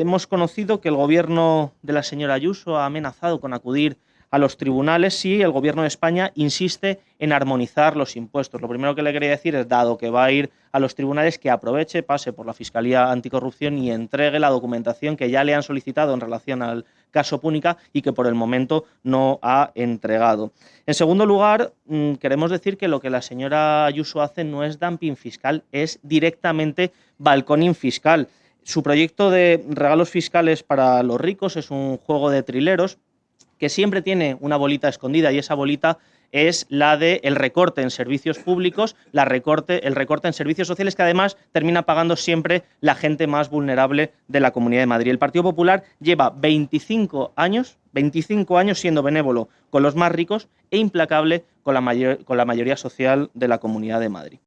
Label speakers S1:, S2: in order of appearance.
S1: hemos conocido que el gobierno de la señora Ayuso ha amenazado con acudir a los tribunales si el Gobierno de España insiste en armonizar los impuestos. Lo primero que le quería decir es, dado que va a ir a los tribunales, que aproveche, pase por la Fiscalía Anticorrupción y entregue la documentación que ya le han solicitado en relación al caso Púnica y que por el momento no ha entregado. En segundo lugar, mm, queremos decir que lo que la señora Ayuso hace no es dumping fiscal, es directamente balconing fiscal. Su proyecto de regalos fiscales para los ricos es un juego de trileros que siempre tiene una bolita escondida y esa bolita es la de el recorte en servicios públicos, la recorte, el recorte en servicios sociales que además termina pagando siempre la gente más vulnerable de la Comunidad de Madrid. El Partido Popular lleva 25 años, 25 años siendo benévolo con los más ricos e implacable con la, mayor, con la mayoría social de la Comunidad de Madrid.